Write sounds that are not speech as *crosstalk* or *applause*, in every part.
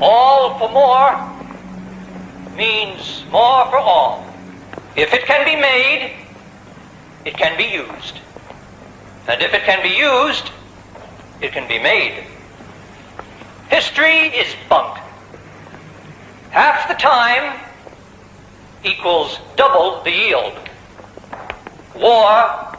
All for more means more for all. If it can be made, it can be used. And if it can be used, it can be made. History is bunk. Half the time equals double the yield. War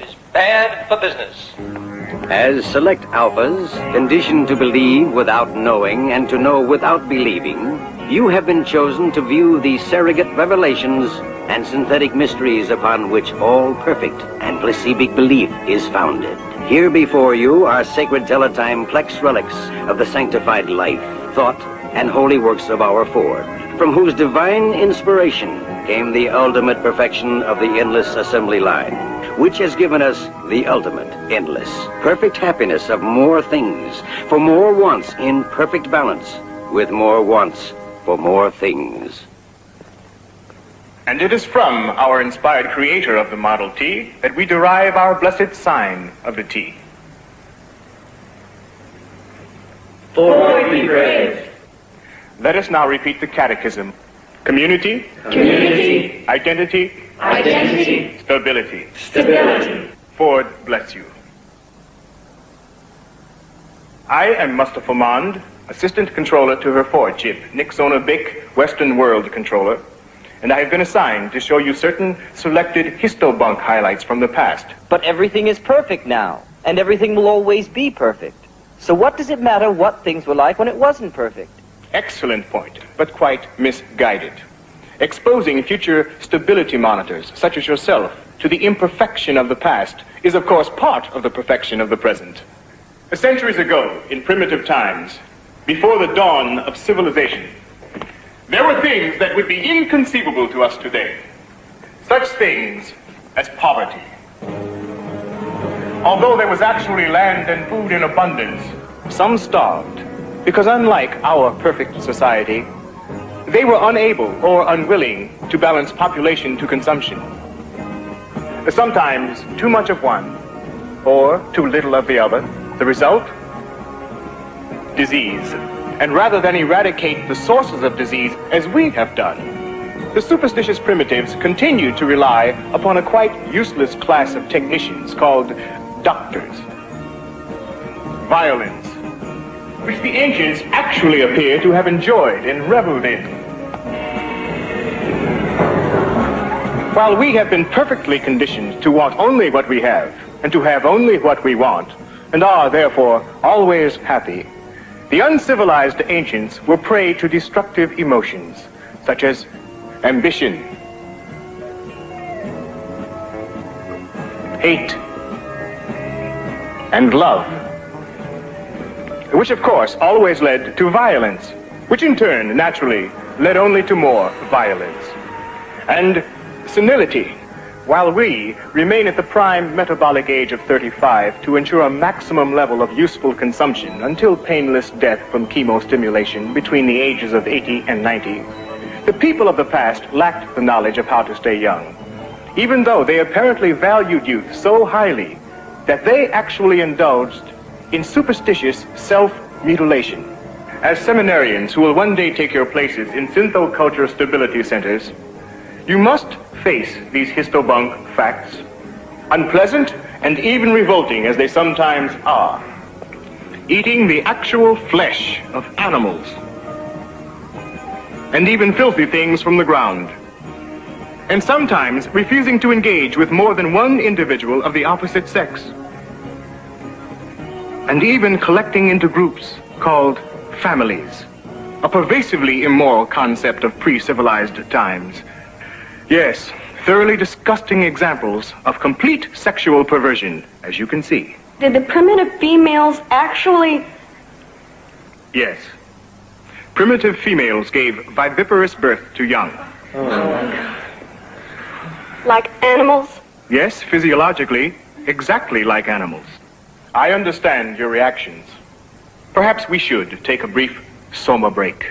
is bad for business. As select alphas, conditioned to believe without knowing and to know without believing, you have been chosen to view the surrogate revelations and synthetic mysteries upon which all perfect and placebic belief is founded. Here before you are sacred teletime plex relics of the sanctified life, thought, and holy works of our Ford, from whose divine inspiration came the ultimate perfection of the endless assembly line, which has given us the ultimate, endless, perfect happiness of more things, for more wants in perfect balance, with more wants for more things. And it is from our inspired creator of the Model T that we derive our blessed sign of the T. Ford be brave. Let us now repeat the catechism. Community, Community, identity, identity, stability. stability. Ford bless you. I am Mustafa Mond, Assistant Controller to her Fordship, Nixona Bic Western World Controller, and I have been assigned to show you certain selected histobunk highlights from the past. But everything is perfect now, and everything will always be perfect. So what does it matter what things were like when it wasn't perfect? Excellent point, but quite misguided. Exposing future stability monitors, such as yourself, to the imperfection of the past is, of course, part of the perfection of the present. Centuries ago, in primitive times, before the dawn of civilization, there were things that would be inconceivable to us today. Such things as poverty. Although there was actually land and food in abundance, some starved because unlike our perfect society, they were unable or unwilling to balance population to consumption. Sometimes too much of one or too little of the other. The result? Disease. And rather than eradicate the sources of disease as we have done, the superstitious primitives continue to rely upon a quite useless class of technicians called doctors. Violence, which the ancients actually appear to have enjoyed and reveled in. While we have been perfectly conditioned to want only what we have, and to have only what we want, and are therefore always happy, the uncivilized ancients were prey to destructive emotions, such as ambition, hate, and love, which of course always led to violence, which in turn naturally led only to more violence, and senility, while we remain at the prime metabolic age of 35 to ensure a maximum level of useful consumption until painless death from chemostimulation between the ages of 80 and 90, the people of the past lacked the knowledge of how to stay young, even though they apparently valued youth so highly that they actually indulged in superstitious self-mutilation. As seminarians who will one day take your places in synthoculture stability centers, you must face these histobunk facts, unpleasant and even revolting as they sometimes are. Eating the actual flesh of animals, and even filthy things from the ground. And sometimes refusing to engage with more than one individual of the opposite sex. And even collecting into groups called families, a pervasively immoral concept of pre-civilized times. Yes, thoroughly disgusting examples of complete sexual perversion, as you can see. Did the primitive females actually... Yes. Primitive females gave viviparous birth to young. Oh. like animals? Yes, physiologically, exactly like animals. I understand your reactions. Perhaps we should take a brief soma break.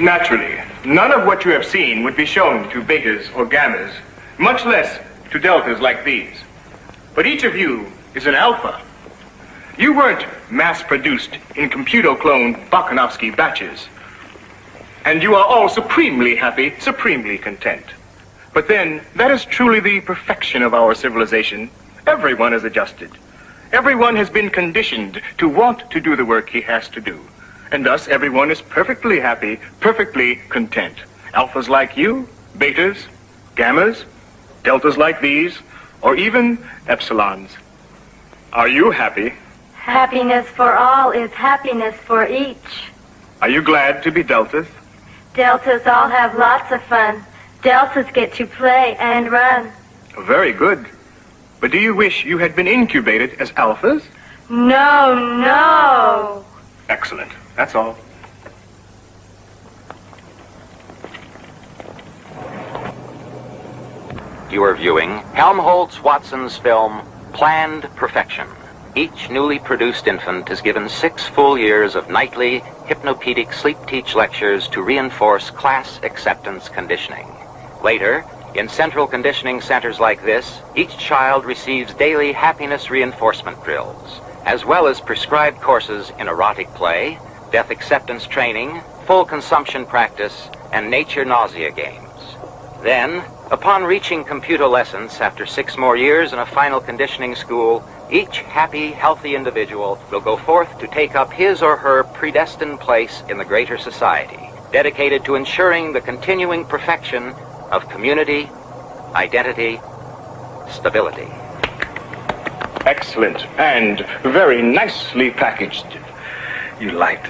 Naturally, none of what you have seen would be shown to betas or gammas, much less to deltas like these. But each of you is an alpha. You weren't mass-produced in computer-cloned Bokanovsky batches. And you are all supremely happy, supremely content. But then, that is truly the perfection of our civilization. Everyone is adjusted. Everyone has been conditioned to want to do the work he has to do. And thus, everyone is perfectly happy, perfectly content. Alphas like you, betas, gammas, deltas like these, or even epsilons. Are you happy? Happiness for all is happiness for each. Are you glad to be deltas? Deltas all have lots of fun. Deltas get to play and run. Very good. But do you wish you had been incubated as alphas? No, no. Excellent. That's all. You are viewing Helmholtz Watson's film Planned Perfection. Each newly produced infant is given six full years of nightly hypnopedic sleep teach lectures to reinforce class acceptance conditioning. Later, in central conditioning centers like this, each child receives daily happiness reinforcement drills, as well as prescribed courses in erotic play, death acceptance training, full consumption practice, and nature nausea games. Then, upon reaching computer lessons after six more years in a final conditioning school, each happy, healthy individual will go forth to take up his or her predestined place in the greater society, dedicated to ensuring the continuing perfection of community, identity, stability. Excellent. And very nicely packaged. You liked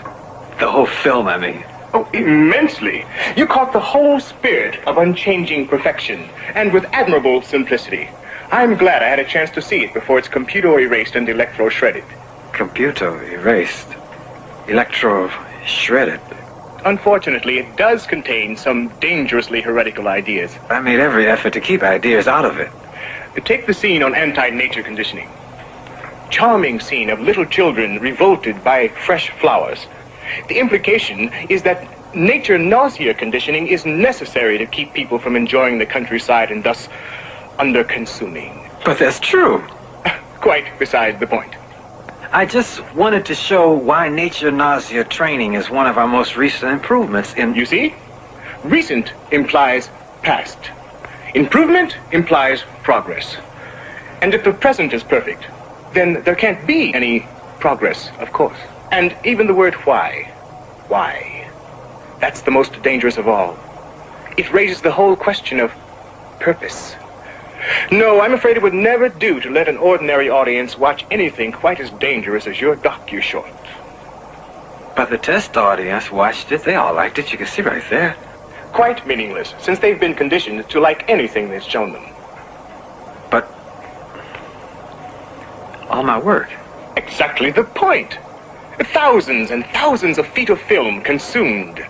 the whole film, I mean. Oh, immensely. You caught the whole spirit of unchanging perfection, and with admirable simplicity. I'm glad I had a chance to see it before it's computer erased and electro shredded. Computer erased. Electro shredded. Unfortunately, it does contain some dangerously heretical ideas. I made every effort to keep ideas out of it. Take the scene on anti-nature conditioning. Charming scene of little children revolted by fresh flowers. The implication is that nature nausea conditioning is necessary to keep people from enjoying the countryside and thus under consuming. But that's true. *laughs* Quite beside the point. I just wanted to show why nature nausea training is one of our most recent improvements in... You see? Recent implies past. Improvement implies progress. And if the present is perfect, then there can't be any progress, of course. And even the word why. Why? That's the most dangerous of all. It raises the whole question of purpose. No, I'm afraid it would never do to let an ordinary audience watch anything quite as dangerous as your docu-short. But the test audience watched it. They all liked it. You can see right there. Quite meaningless, since they've been conditioned to like anything that's shown them. But all my work. Exactly the point. Thousands and thousands of feet of film consumed.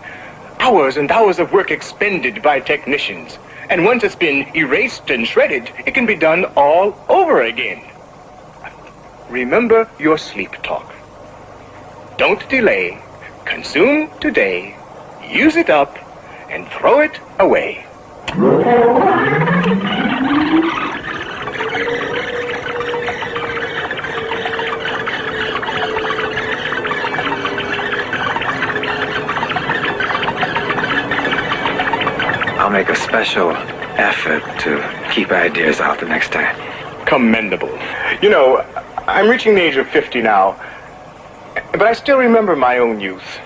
Hours and hours of work expended by technicians. And once it's been erased and shredded, it can be done all over again. Remember your sleep talk. Don't delay. Consume today. Use it up and throw it away. I'll make a special effort to keep ideas out the next time. Commendable. You know, I'm reaching the age of 50 now, but I still remember my own youth.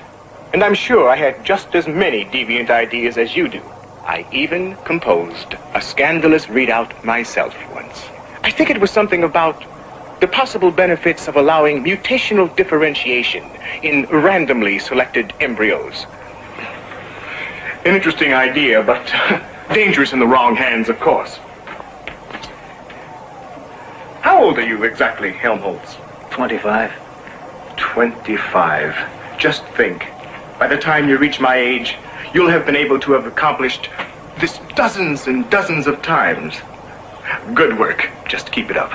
And I'm sure I had just as many deviant ideas as you do. I even composed a scandalous readout myself once. I think it was something about the possible benefits of allowing mutational differentiation in randomly selected embryos. An interesting idea, but *laughs* dangerous in the wrong hands, of course. How old are you exactly, Helmholtz? 25. 25. Just think. By the time you reach my age, you'll have been able to have accomplished this dozens and dozens of times. Good work. Just keep it up.